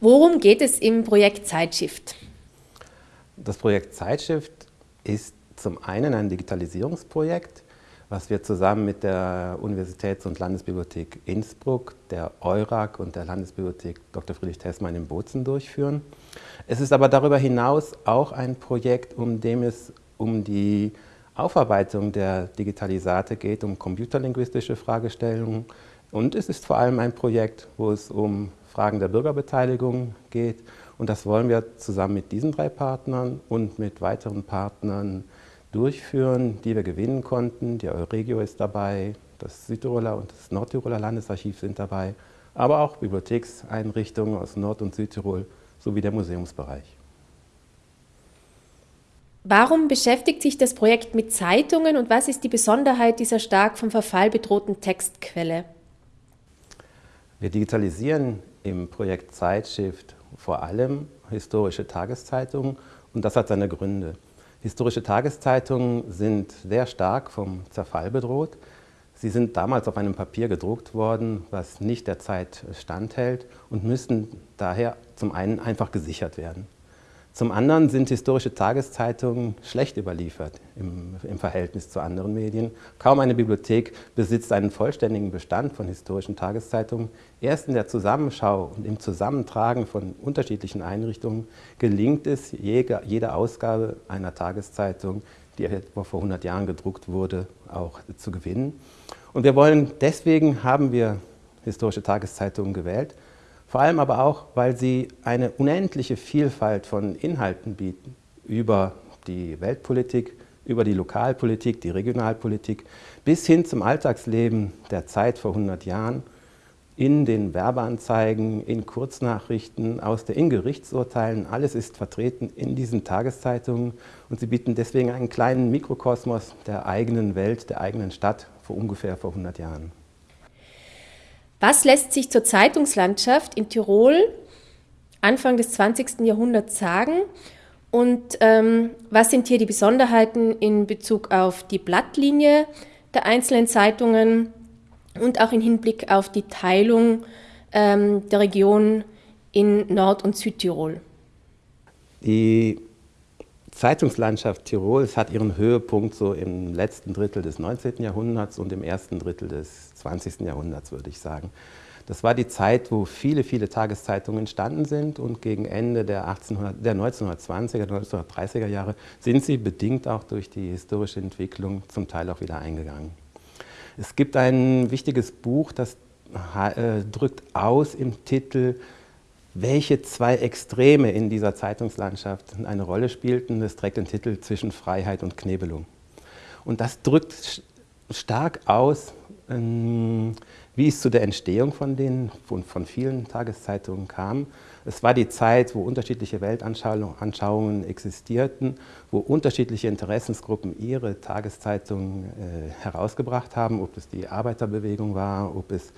Worum geht es im Projekt Zeitshift? Das Projekt Zeitshift ist zum einen ein Digitalisierungsprojekt, was wir zusammen mit der Universitäts- und Landesbibliothek Innsbruck, der EURAG und der Landesbibliothek Dr. Friedrich Tessmann in Bozen durchführen. Es ist aber darüber hinaus auch ein Projekt, um dem es um die Aufarbeitung der Digitalisate geht, um computerlinguistische Fragestellungen. Und es ist vor allem ein Projekt, wo es um Fragen der Bürgerbeteiligung geht. Und das wollen wir zusammen mit diesen drei Partnern und mit weiteren Partnern durchführen, die wir gewinnen konnten. Die Euregio ist dabei, das Südtiroler und das Nordtiroler Landesarchiv sind dabei, aber auch Bibliothekseinrichtungen aus Nord- und Südtirol sowie der Museumsbereich. Warum beschäftigt sich das Projekt mit Zeitungen und was ist die Besonderheit dieser stark vom Verfall bedrohten Textquelle? Wir digitalisieren im Projekt Zeitshift vor allem historische Tageszeitungen und das hat seine Gründe. Historische Tageszeitungen sind sehr stark vom Zerfall bedroht. Sie sind damals auf einem Papier gedruckt worden, was nicht der Zeit standhält und müssen daher zum einen einfach gesichert werden. Zum anderen sind historische Tageszeitungen schlecht überliefert im, im, Verhältnis zu anderen Medien. Kaum eine Bibliothek besitzt einen vollständigen Bestand von historischen Tageszeitungen. Erst in der Zusammenschau und im Zusammentragen von unterschiedlichen Einrichtungen gelingt es, jede, Ausgabe einer Tageszeitung, die etwa vor 100 Jahren gedruckt wurde, auch zu gewinnen. Und wir wollen, deswegen haben wir historische Tageszeitungen gewählt, vor allem aber auch, weil sie eine unendliche Vielfalt von Inhalten bieten. Über die Weltpolitik, über die Lokalpolitik, die Regionalpolitik, bis hin zum Alltagsleben der Zeit vor 100 Jahren, in den Werbeanzeigen, in Kurznachrichten, aus der in Gerichtsurteilen, alles ist vertreten in diesen Tageszeitungen. Und sie bieten deswegen einen kleinen Mikrokosmos der eigenen Welt, der eigenen Stadt vor ungefähr vor 100 Jahren. Was lässt sich zur Zeitungslandschaft in Tirol Anfang des 20. Jahrhunderts sagen? Und ähm, was sind hier die Besonderheiten in Bezug auf die Blattlinie der einzelnen Zeitungen und auch im Hinblick auf die Teilung ähm, der Region in Nord- und Südtirol? Die Zeitungslandschaft Tirols hat ihren Höhepunkt so im letzten Drittel des 19. Jahrhunderts und im ersten Drittel des 20. Jahrhunderts, würde ich sagen. Das war die Zeit, wo viele, viele Tageszeitungen entstanden sind und gegen Ende der, 1800, der 1920er, 1930er Jahre sind sie bedingt auch durch die historische Entwicklung zum Teil auch wieder eingegangen. Es gibt ein wichtiges Buch, das äh, drückt aus im Titel welche zwei Extreme in dieser Zeitungslandschaft eine Rolle spielten. Das trägt den Titel Zwischen Freiheit und Knebelung. Und das drückt stark aus, ähm, wie es zu der Entstehung von, den, von, von vielen Tageszeitungen kam. Es war die Zeit, wo unterschiedliche Weltanschauungen existierten, wo unterschiedliche Interessensgruppen ihre Tageszeitungen äh, herausgebracht haben, ob es die Arbeiterbewegung war, ob es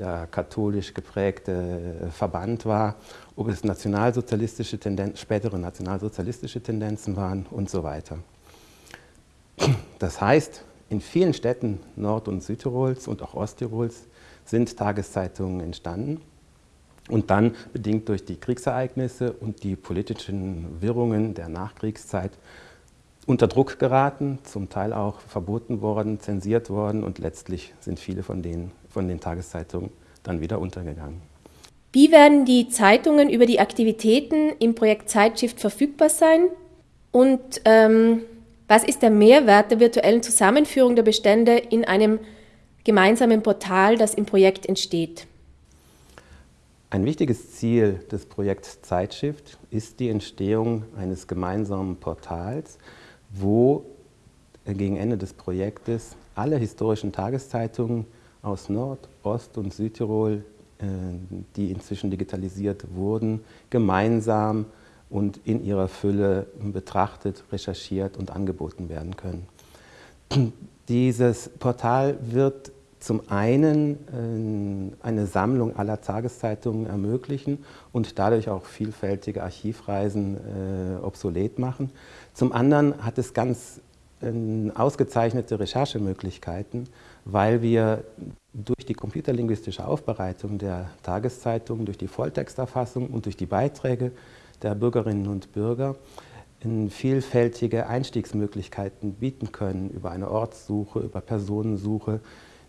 der katholisch geprägte Verband war, ob es nationalsozialistische Tendenzen, spätere nationalsozialistische Tendenzen waren und so weiter. Das heißt, in vielen Städten Nord- und Südtirols und auch Osttirols sind Tageszeitungen entstanden und dann, bedingt durch die Kriegsereignisse und die politischen Wirrungen der Nachkriegszeit, unter Druck geraten, zum Teil auch verboten worden, zensiert worden und letztlich sind viele von denen von den Tageszeitungen dann wieder untergegangen. Wie werden die Zeitungen über die Aktivitäten im Projekt Zeitshift verfügbar sein? Und ähm, was ist der Mehrwert der virtuellen Zusammenführung der Bestände in einem gemeinsamen Portal, das im Projekt entsteht? Ein wichtiges Ziel des Projekts Zeitshift ist die Entstehung eines gemeinsamen Portals, wo gegen Ende des Projektes alle historischen Tageszeitungen aus Nord-, Ost- und Südtirol, äh, die inzwischen digitalisiert wurden, gemeinsam und in ihrer Fülle betrachtet, recherchiert und angeboten werden können. Dieses Portal wird zum einen äh, eine Sammlung aller Tageszeitungen ermöglichen und dadurch auch vielfältige Archivreisen äh, obsolet machen. Zum anderen hat es ganz ausgezeichnete Recherchemöglichkeiten, weil wir durch die computerlinguistische Aufbereitung der Tageszeitung, durch die Volltexterfassung und durch die Beiträge der Bürgerinnen und Bürger vielfältige Einstiegsmöglichkeiten bieten können über eine Ortssuche, über Personensuche,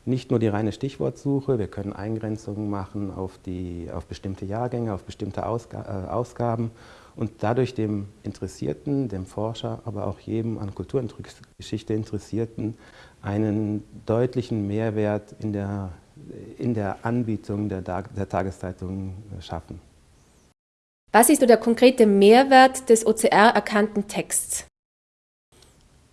nicht nur die reine Stichwortsuche, wir können Eingrenzungen machen auf, die, auf bestimmte Jahrgänge, auf bestimmte Ausga äh, Ausgaben und dadurch dem Interessierten, dem Forscher, aber auch jedem an Kulturgeschichte Interessierten einen deutlichen Mehrwert in der, in der Anbietung der, der Tageszeitung schaffen. Was ist der konkrete Mehrwert des OCR erkannten Texts?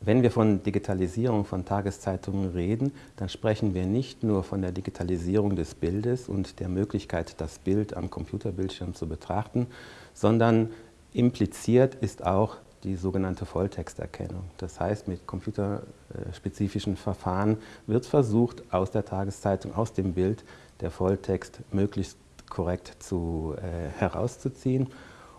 Wenn wir von Digitalisierung von Tageszeitungen reden, dann sprechen wir nicht nur von der Digitalisierung des Bildes und der Möglichkeit, das Bild am Computerbildschirm zu betrachten, sondern impliziert ist auch die sogenannte Volltexterkennung. Das heißt, mit computerspezifischen Verfahren wird versucht, aus der Tageszeitung, aus dem Bild, der Volltext möglichst korrekt zu, äh, herauszuziehen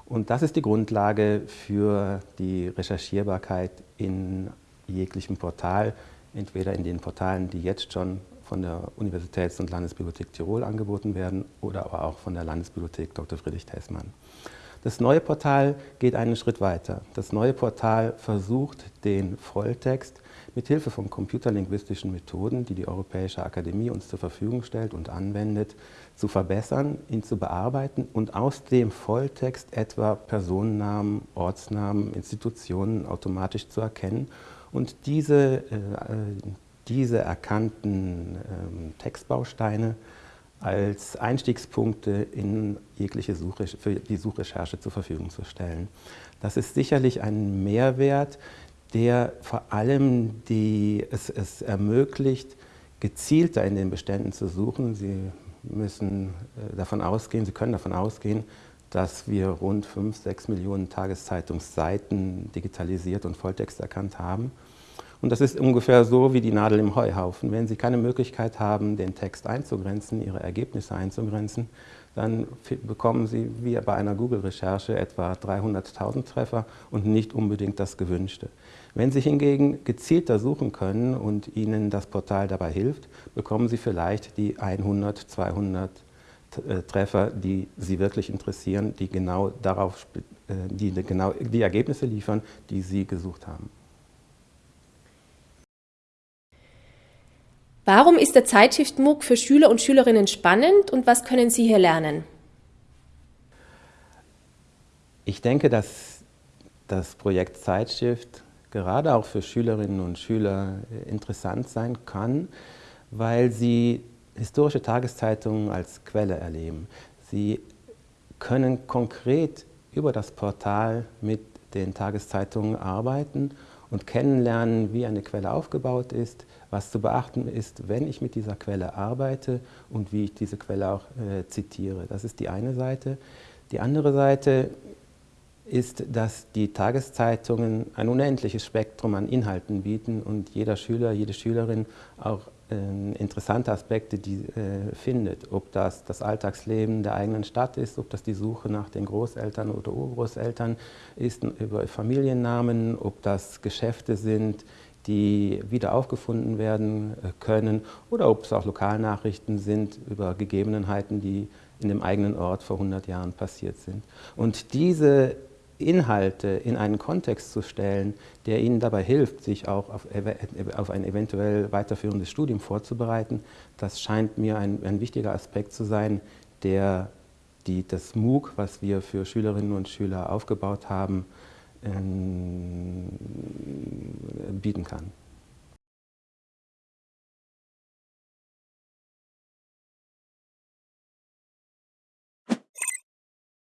und das ist die Grundlage für die Recherchierbarkeit in jeglichem Portal, entweder in den Portalen, die jetzt schon von der Universitäts- und Landesbibliothek Tirol angeboten werden oder aber auch von der Landesbibliothek Dr. Friedrich Tessmann. Das neue Portal geht einen Schritt weiter. Das neue Portal versucht, den Volltext mit Hilfe von computerlinguistischen Methoden, die die Europäische Akademie uns zur Verfügung stellt und anwendet, zu verbessern, ihn zu bearbeiten und aus dem Volltext etwa Personennamen, Ortsnamen, Institutionen automatisch zu erkennen und diese, äh, diese erkannten äh, Textbausteine als Einstiegspunkte in jegliche Suche, für die Suchrecherche zur Verfügung zu stellen. Das ist sicherlich ein Mehrwert, der vor allem die, es, es ermöglicht, gezielter in den Beständen zu suchen. Sie müssen äh, davon ausgehen, Sie können davon ausgehen, dass wir rund 5, 6 Millionen Tageszeitungsseiten digitalisiert und Volltext erkannt haben. Und das ist ungefähr so wie die Nadel im Heuhaufen. Wenn Sie keine Möglichkeit haben, den Text einzugrenzen, Ihre Ergebnisse einzugrenzen, dann bekommen Sie wie bei einer Google-Recherche etwa 300.000 Treffer und nicht unbedingt das Gewünschte. Wenn Sie hingegen gezielter suchen können und Ihnen das Portal dabei hilft, bekommen Sie vielleicht die 100, 200 äh, Treffer, die Sie wirklich interessieren, die genau darauf, äh, die genau die Ergebnisse liefern, die Sie gesucht haben. Warum ist der Zeitschrift MOOC für Schüler und Schülerinnen spannend und was können Sie hier lernen? Ich denke, dass das Projekt Zeitschrift gerade auch für Schülerinnen und Schüler äh, interessant sein kann, weil sie historische Tageszeitungen als Quelle erleben. Sie können konkret über das Portal mit den Tageszeitungen arbeiten und kennenlernen, wie eine Quelle aufgebaut ist, was zu beachten ist, wenn ich mit dieser Quelle arbeite und wie ich diese Quelle auch äh, zitiere. Das ist die eine Seite. Die andere Seite ist, dass die Tageszeitungen ein unendliches Spektrum an Inhalten bieten und jeder Schüler, jede Schülerin auch äh, interessante Aspekte die, äh, findet. Ob das das Alltagsleben der eigenen Stadt ist, ob das die Suche nach den Großeltern oder Urgroßeltern ist, über Familiennamen, ob das Geschäfte sind, die wieder aufgefunden werden äh, können oder ob es auch Lokalnachrichten sind über Gegebenheiten, die in dem eigenen Ort vor 100 Jahren passiert sind. Und diese Inhalte in einen Kontext zu stellen, der Ihnen dabei hilft, sich auch auf, auf ein eventuell weiterführendes Studium vorzubereiten, das scheint mir ein, ein wichtiger Aspekt zu sein, der die, das MOOC, was wir für Schülerinnen und Schüler aufgebaut haben, ähm, bieten kann.